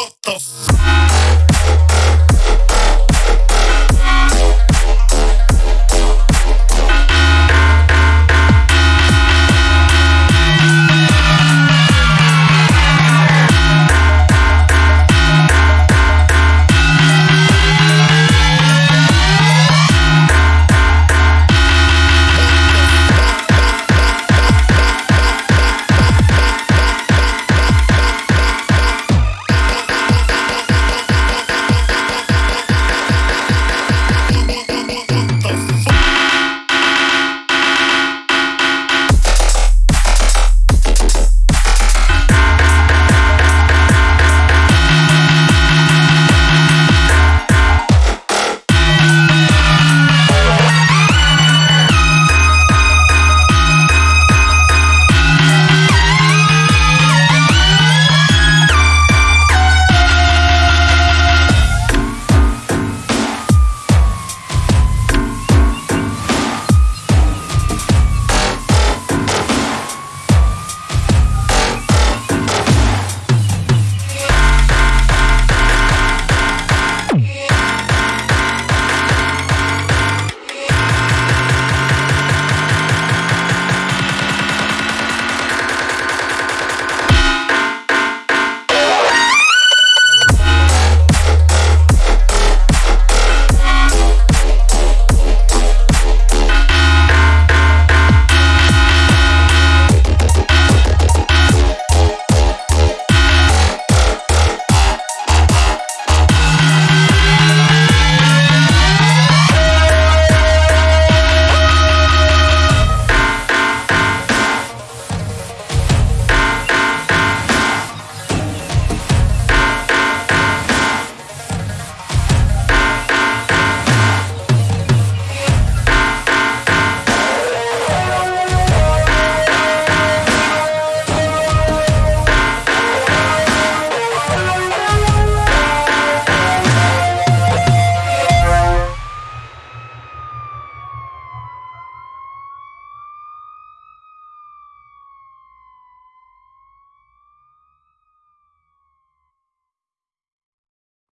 What the f-